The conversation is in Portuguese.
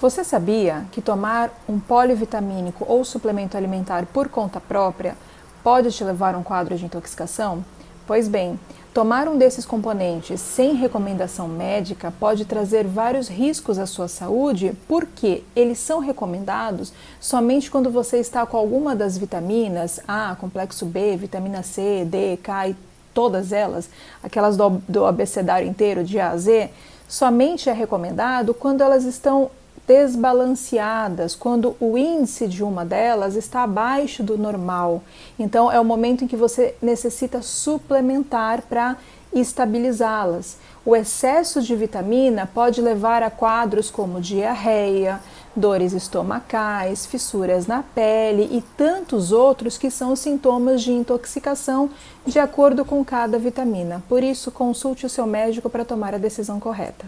Você sabia que tomar um polivitamínico ou suplemento alimentar por conta própria pode te levar a um quadro de intoxicação? Pois bem, tomar um desses componentes sem recomendação médica pode trazer vários riscos à sua saúde, porque eles são recomendados somente quando você está com alguma das vitaminas A, complexo B, vitamina C, D, K e todas elas, aquelas do, do abecedário inteiro de A a Z, somente é recomendado quando elas estão desbalanceadas, quando o índice de uma delas está abaixo do normal. Então é o momento em que você necessita suplementar para estabilizá-las. O excesso de vitamina pode levar a quadros como diarreia, dores estomacais, fissuras na pele e tantos outros que são sintomas de intoxicação de acordo com cada vitamina. Por isso, consulte o seu médico para tomar a decisão correta.